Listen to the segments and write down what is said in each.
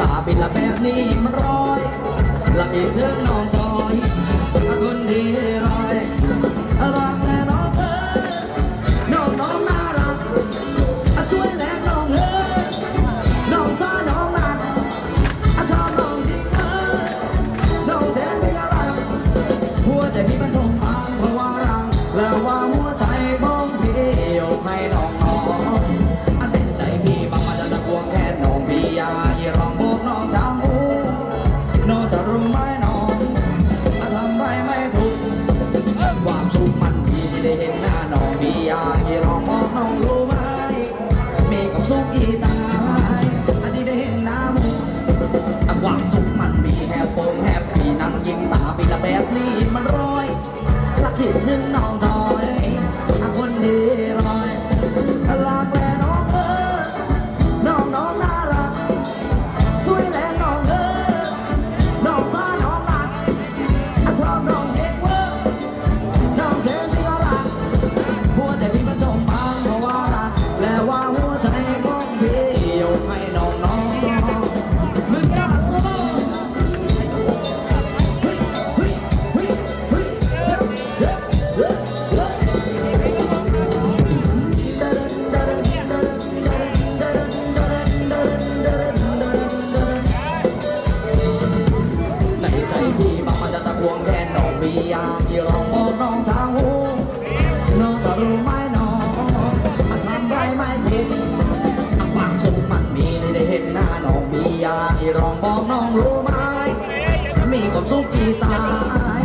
ตาเป็นละแบบนี้มันร้อยละเอียดถึง ยาที่เราบอกน้องเช้าน้องจะรู้ไหมน้องทำได้ไม่ผิดความสุขมันมีได้เห็นหน้าน้องมียาที่รองบอกน้องรู้ไหมมีความสุขกี่ตาย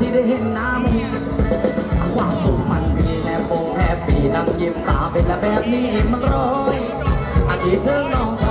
ที่ได้เห็นหน้ามึงความสุขมันมีแนบโปงแนบปีดังยิ้มตาเป็นแบบนี้มันร้อยอาทิตย์เดิงน้อง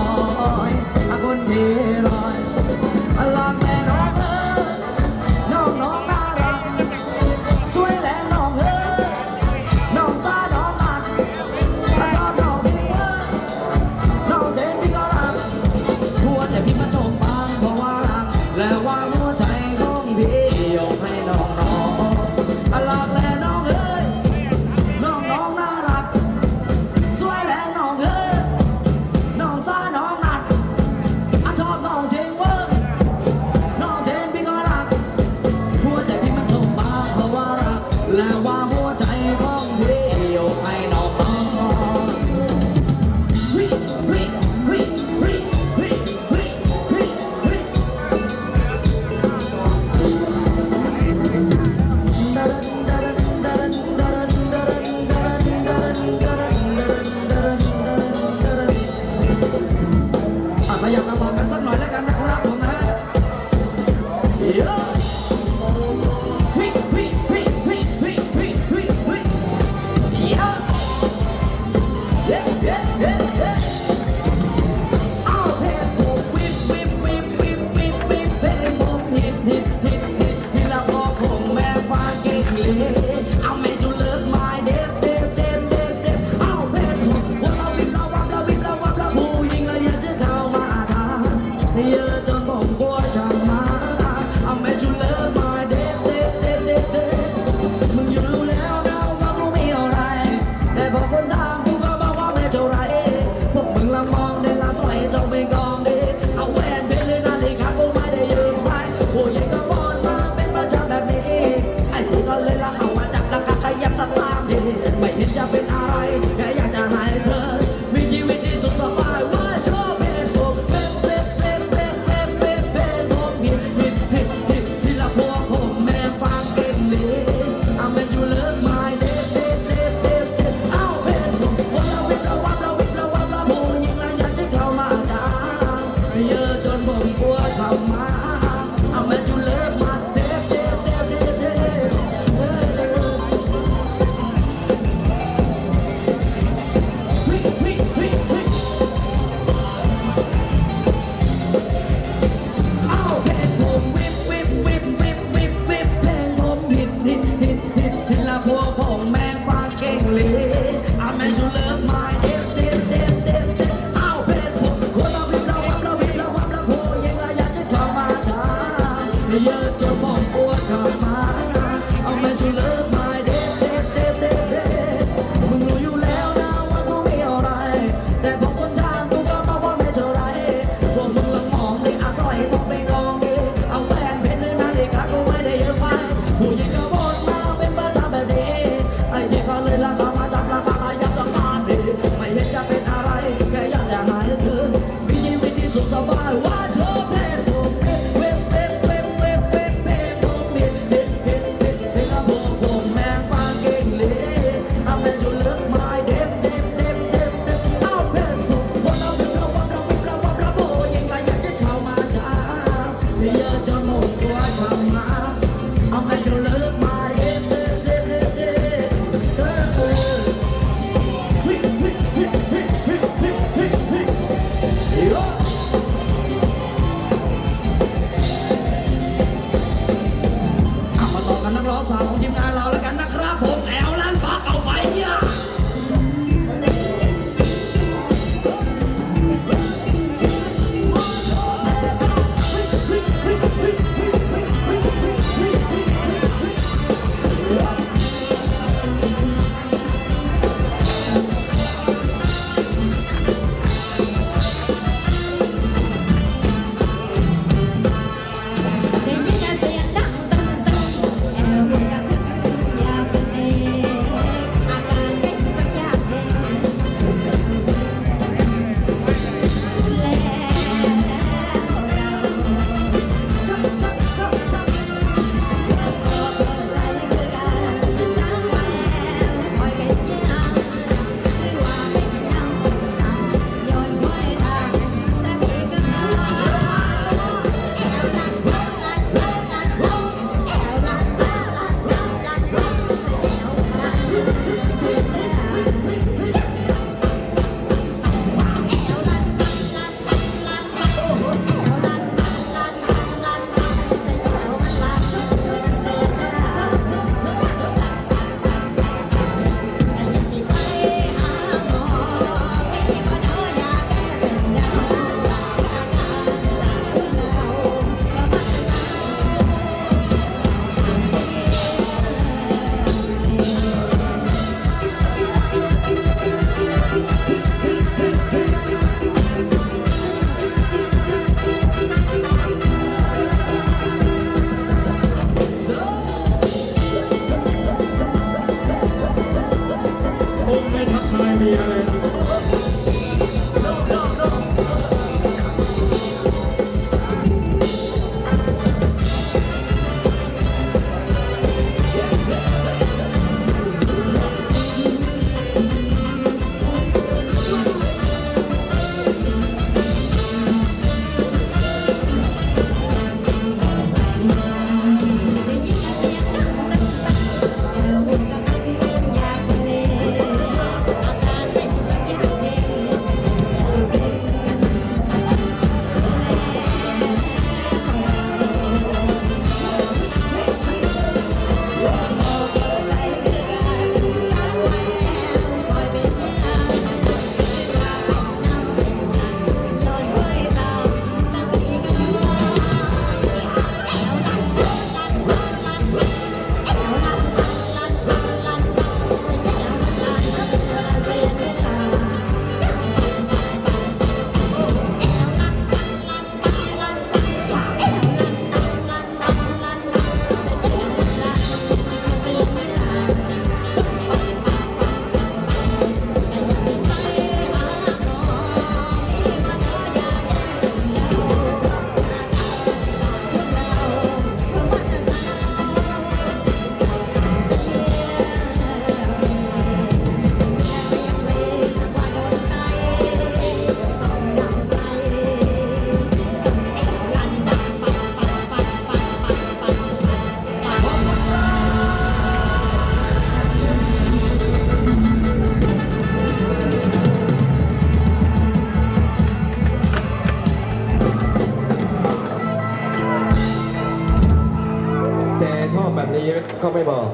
เขาไม่บอก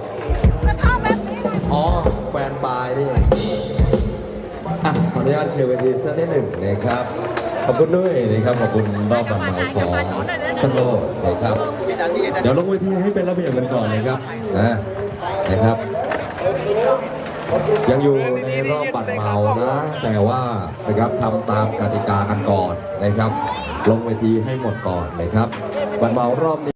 จะเข้าแบบนี้ไงอ๋อแฟนปลายนี่อะขออนุญาตเคลียร์เวทีสักนิดหนึ่งนะครับ ขอบคุณด้วยนะครับ ขอบคุณรอบบันไดของชนโลกนะครับ เดี๋ยวลงเวทีให้เป็นระเบียบกันก่อนนะครับนะนะครับ ยังอยู่ในรอบบัตรเมานะ แต่ว่านะครับทำตามกติกากันก่อนนะครับ ลงเวทีให้หมดก่อนนะครับ บัตรเมารอบนี้